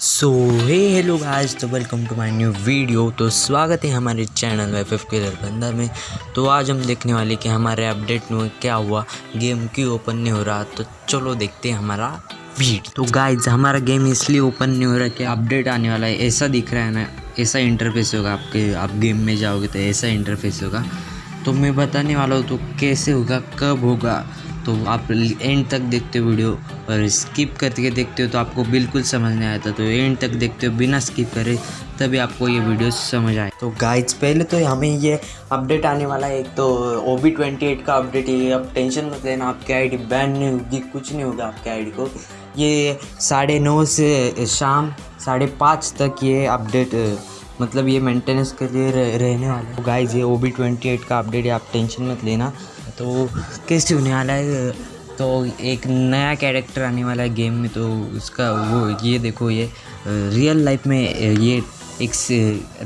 सो hey hello guys तो welcome to my new video तो स्वागत है हमारे चैनल एफ़ एफ़ के बंदा में. तो आज हम देखने वाले कि हमारे अपडेट में क्या हुआ. गेम क्यों ओपन नहीं हो रहा? तो चलो देखते हैं हमारा वीडियो तो गाइस हमारा गेम इसलिए ओपन नहीं हो रहा कि अपडेट आने वाला है. ऐसा दिख रहा है ना, ऐसा इंटरफेस होगा आपके, आप गेम में जाओगे तो ऐसा इंटरफेस होगा. तो मैं बताने वाला हूँ तो कैसे होगा, कब होगा. तो आप एंड तक देखते हो वीडियो और स्किप करके देखते हो तो आपको बिल्कुल समझ नहीं आता। तो एंड तक देखते हो, बिना स्किप करे तभी आपको ये वीडियो समझ आए। तो गाइज़ पहले तो हमें ये अपडेट आने वाला है। एक तो ओ बी ट्वेंटी एट का अपडेट है। अब टेंशन मत लेना, आपकी आईडी बैन नहीं होगी, कुछ नहीं होगा आपके आईडी को। ये साढ़े नौ से शाम, साढ़े पाँच तक ये अपडेट मतलब ये मेंटेनेंस के लिए रहने वाला है। गाइज़ ये ओ बी ट्वेंटी एट का अपडेट है, आप टेंशन मत लेना। तो कैसे होने वाला है? तो एक नया कैरेक्टर आने वाला है गेम में तो उसका वो ये देखो ये रियल लाइफ में ये एक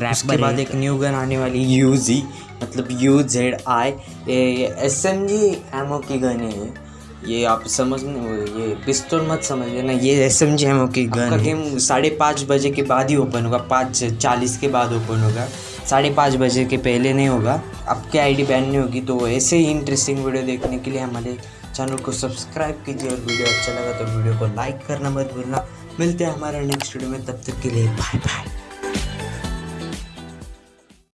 रैप के बाद एक न्यू गन आने वाली यू जी मतलब यू जेड आई ये S M G M O की गन है ये। आप समझ ये पिस्तौल मत समझ लेना ये S M G M O की गन गेम साढ़े पाँच बजे के बाद ही ओपन होगा पाँच चालीस के बाद ओपन होगा। साढ़े पाँच बजे के पहले नहीं होगा। आपकी आईडी बैन नहीं होगी तो ऐसे ही इंटरेस्टिंग वीडियो देखने के लिए हमारे चैनल को सब्सक्राइब कीजिए और वीडियो अच्छा लगा तो वीडियो को लाइक करना मत भूलना। मिलते हैं हमारे नेक्स्ट वीडियो में, तब तक के लिए बाय बाय